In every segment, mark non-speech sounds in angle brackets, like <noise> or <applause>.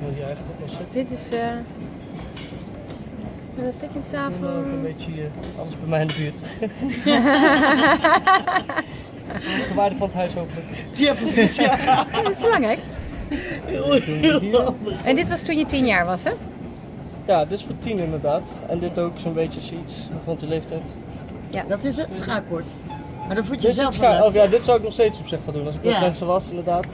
Moet je eigenlijk oplossen. Dit is uh, een tekkentafel. En, uh, een beetje uh, alles bij mij in de buurt. <laughs> de waarde van het huis hopelijk. Ja, precies. Ja. <laughs> dat is belangrijk. Heel, heel, heel en dit was toen je tien jaar was, hè? Ja, dit is voor tien inderdaad. En dit ook zo'n beetje zoiets rond de leeftijd. Ja. Dat is het schaakbord. Maar dan voelt je dit zelf scha oh, ja, dit zou ik nog steeds op zich gaan doen. Als ik met Ja. mensen was, inderdaad.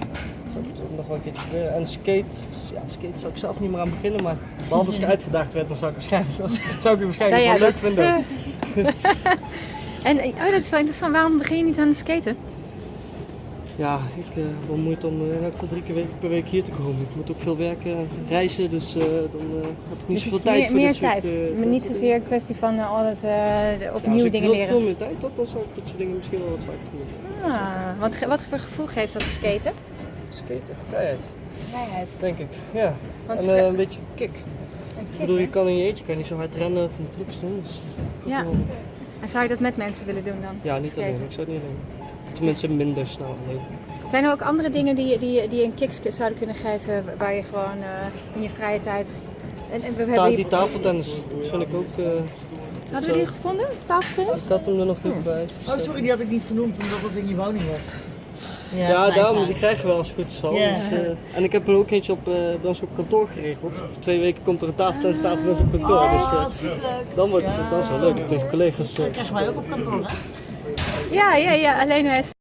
Nog wel een keertje proberen. En skate, ja, skate zou ik zelf niet meer aan beginnen. Maar behalve als ik uitgedaagd werd, dan zou ik waarschijnlijk, <laughs> zou ik het waarschijnlijk Nou ja, wel leuk dat, vinden. eh, <laughs> en oh, dat is wel interessant. Waarom begin je niet aan het skaten? Ja, ik heb wel moeite om eh, in elk geval drie keer week- per week hier te komen. Ik moet ook veel werken, reizen, dus eh, dan eh, heb ik niet Dus zoveel tijd meer, voor meer dit soort, tijd. eh, maar niet dingen. zozeer een kwestie van eh, altijd eh, Ja, opnieuw als ik dingen leren. veel meer tijd had, dan zou ik dit soort dingen misschien wel wat vaker doen. Ah, wat voor gevoel geeft dat skaten? Skaten, vrijheid, Vrijheid. denk ik. Ja, Want en eh, een beetje kick. een Ik bedoel, je kan in je eentje kan je niet zo hard rennen of van die trucs doen. Dus Ja. En zou je dat met mensen willen doen dan? ja, niet Skaten? alleen. Ik zou het niet alleen. Tenminste, minder snel alleen. Zijn er ook andere dingen die, je- die, die je een kick zouden kunnen geven waar je gewoon eh, in je vrije tijd... En, en we Ta hebben die hier... tafeltennis, dat vind ik ook. eh Hadden we die gevonden? Tafeltennis? ik had hem er nog niet bij. Oh, sorry, die had ik niet genoemd omdat het in je woning was. Ja, gelijk, daarom, ja. die krijgen we wel als het goed is al. Ja. Dus, eh, en ik heb er ook eentje op, eh, bij ons op kantoor geregeld. Voor twee weken komt er een tafeltennistafel bij ons op kantoor. dus Oh, eh, superleuk. dan wordt het, is wel leuk. Tegen collega's. Dat krijgen wij ook op kantoor, hè? Ja, ja, ja. Alleen hij is